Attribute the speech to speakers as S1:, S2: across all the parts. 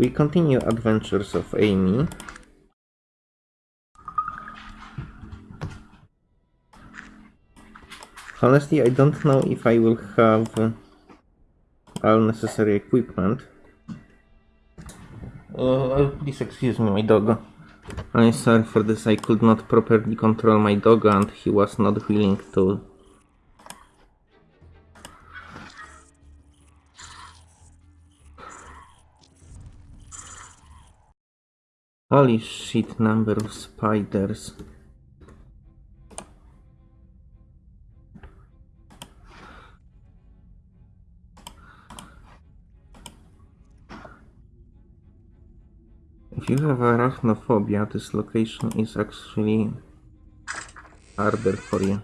S1: We continue Adventures of Amy. Honestly, I don't know if I will have uh, all necessary equipment. Uh, please excuse me, my dog. I'm sorry for this, I could not properly control my dog and he was not willing to Holy shit number of spiders. If you have arachnophobia, this location is actually harder for you.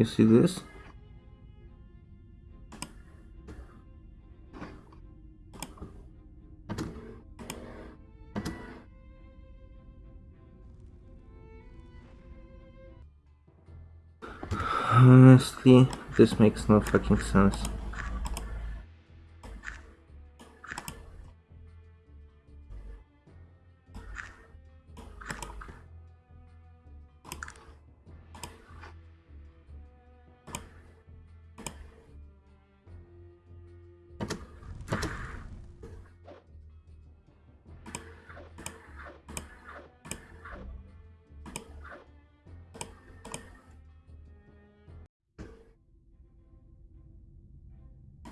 S1: You see this? Honestly, this makes no fucking sense.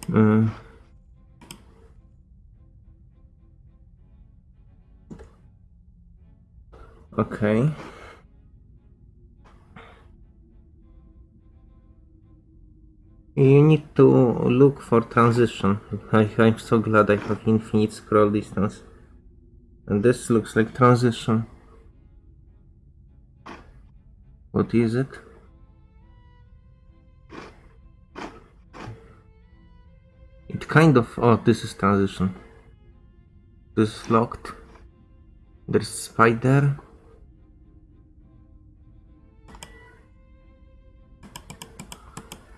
S1: Mm. Okay. You need to look for transition. I, I'm so glad I have infinite scroll distance. And this looks like transition. What is it? Kind of... Oh, this is transition. This is locked. There's spider.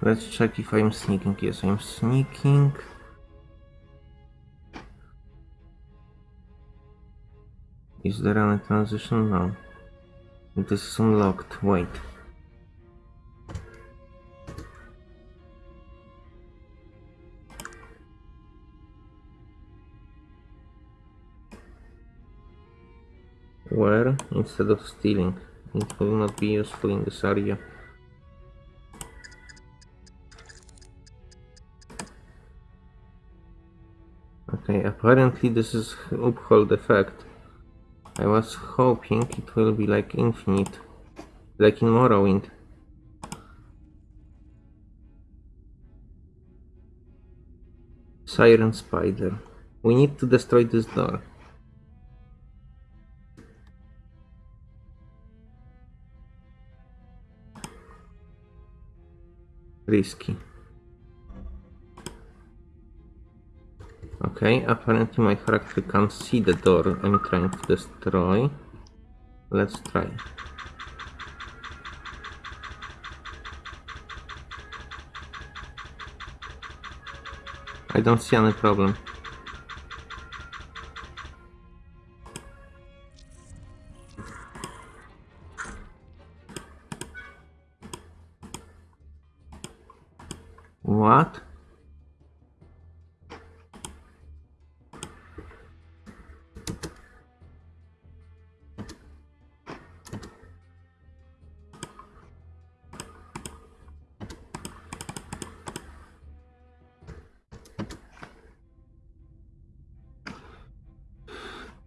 S1: Let's check if I'm sneaking. Yes, I'm sneaking. Is there any transition? No. This is unlocked. Wait. Where, instead of stealing, it will not be useful in this area. Okay, apparently this is uphold effect. I was hoping it will be like infinite, like in Morrowind. Siren Spider. We need to destroy this door. Risky. Okay, apparently my character can't see the door I'm trying to destroy. Let's try. I don't see any problem. What?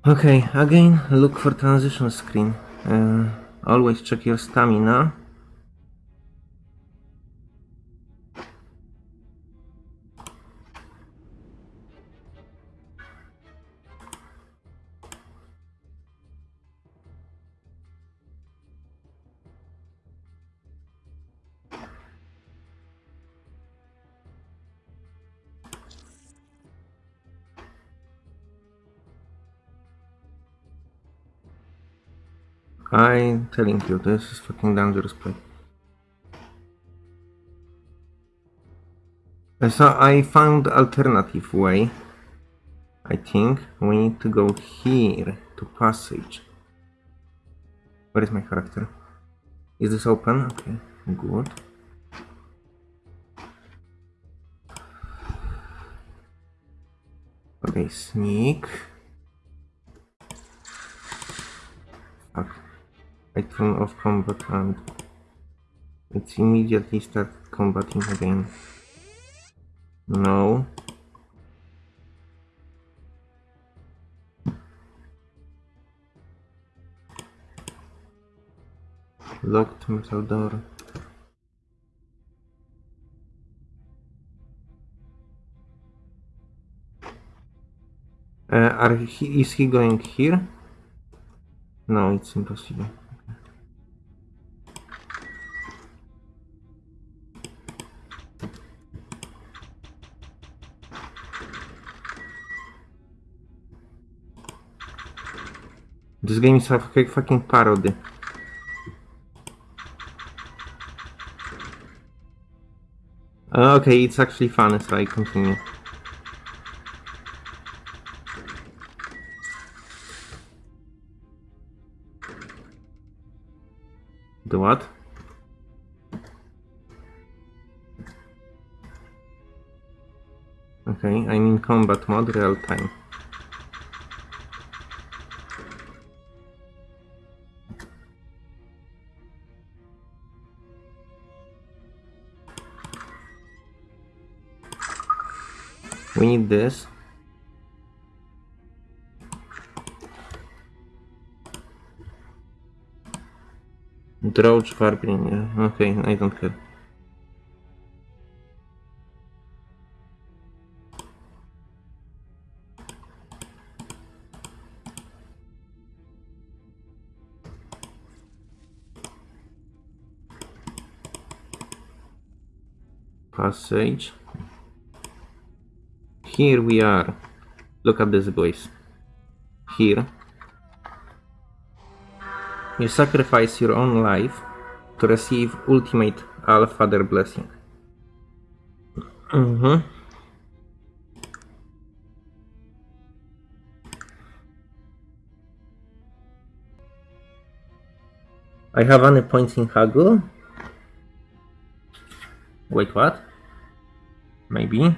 S1: Okay, again, look for transition screen. Uh, always check your stamina. I'm telling you, this is fucking dangerous play. So I found alternative way. I think we need to go here to passage. Where is my character? Is this open? Okay, good. Okay, sneak. I turn off combat and it's immediately start combating again. No. Locked metal door. Uh, are he, is he going here? No, it's impossible. This game is a fucking parody. Uh, Okay, it's actually fun, so I continue. The what? Okay, I'm in combat mode, real time. We need this. Drought Warbling, yeah. Okay, I don't care. Passage. Here we are. Look at this, boys. Here. You sacrifice your own life to receive ultimate Allfather blessing. Mm-hmm. I have any points in Haggle? Wait, what? Maybe.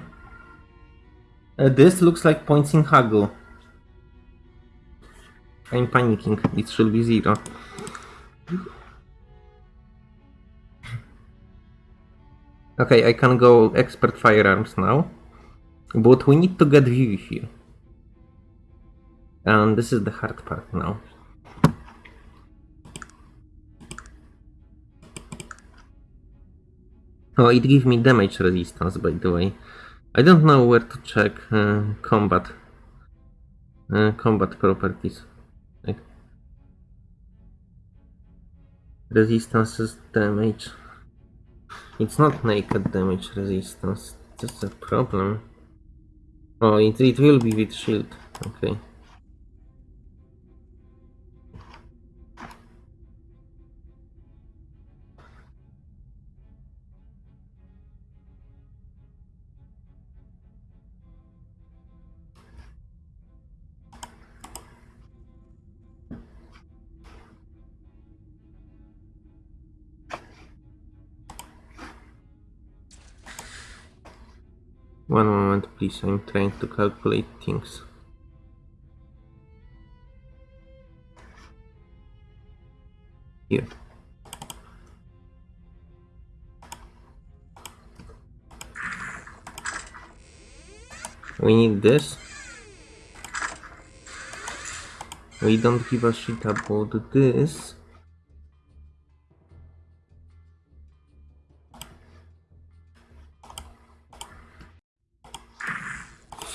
S1: Uh, this looks like points in Haggle. I'm panicking. It should be zero. Okay, I can go expert firearms now. But we need to get view here. And this is the hard part now. Oh, it gives me damage resistance, by the way. I don't know where to check uh, combat uh, combat properties. Like resistances damage. It's not naked damage resistance. That's a problem. Oh, it, it will be with shield. Okay. One moment, please. I'm trying to calculate things. Here. We need this. We don't give a shit about this.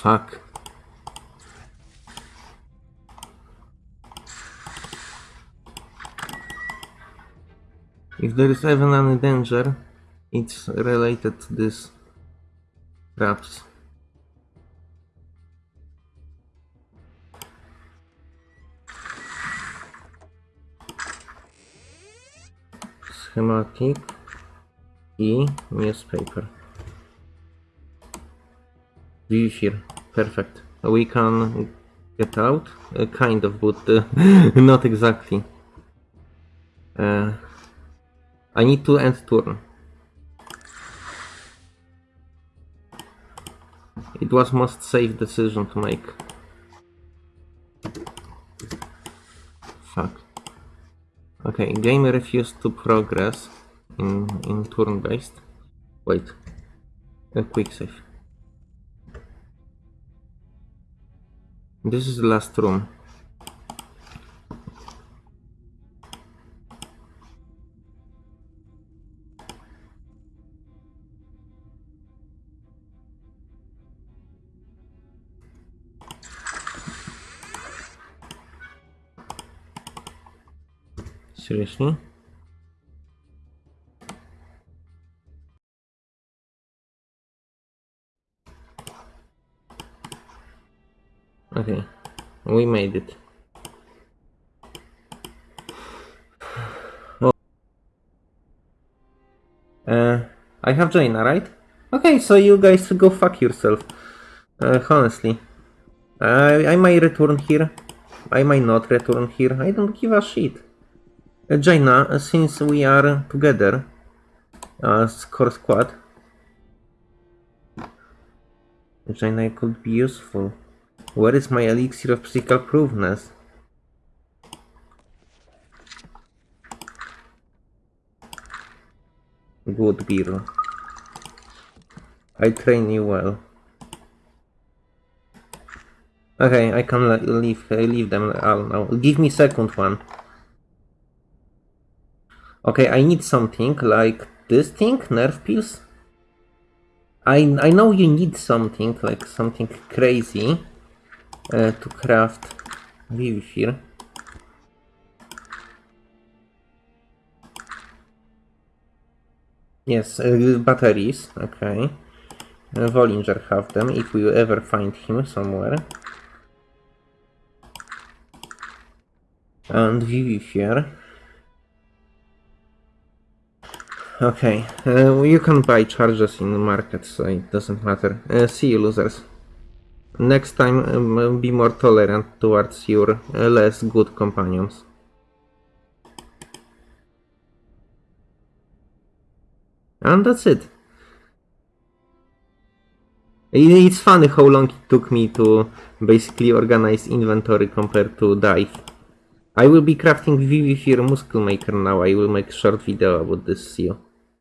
S1: Fuck. If there is even any danger, it's related to this traps. schematic i newspaper. Vivifir, perfect. We can get out, uh, kind of, but uh, not exactly. Uh, I need to end turn. It was most safe decision to make. Fuck. Okay, game refused to progress in, in turn-based. Wait. A quick save. This is the last room. Seriously? Okay, we made it. Oh. Uh, I have Jaina, right? Okay, so you guys go fuck yourself. Uh, honestly. I, I might return here. I might not return here. I don't give a shit. Uh, Jaina, uh, since we are together as core squad, Jaina could be useful. Where is my elixir of physical proveness? Good girl. I train you well. Okay, I can le- leave leave them all now. Give me second one. Okay, I need something like this thing, nerve pills. I I know you need something like something crazy uh, to craft view here. Yes, uh, batteries, okay. Uh, Vollinger have them if we ever find him somewhere. And view here. Okay, uh, you can buy charges in the market, so it doesn't matter. Uh, see you, losers. Next time, um, be more tolerant towards your uh, less good companions. And that's it. It's funny how long it took me to basically organize inventory compared to dive. I will be crafting Vivifir Muscle Maker now. I will make short video about this. See you.